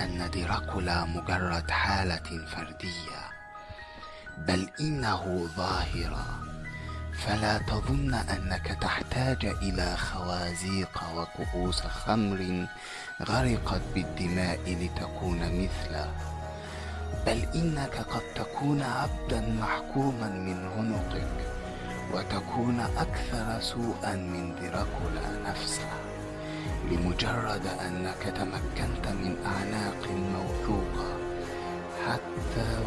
أن دراكولا مجرد حالة فردية بل إنه ظاهرة. فلا تظن أنك تحتاج إلى خوازيق وكؤوس خمر غرقت بالدماء لتكون مثله. بل إنك قد تكون عبدا محكوما من عنقك وتكون أكثر سوءا من دراكولا نفسه. لمجرد أنك تمكنت من أعناق موثوقة حتى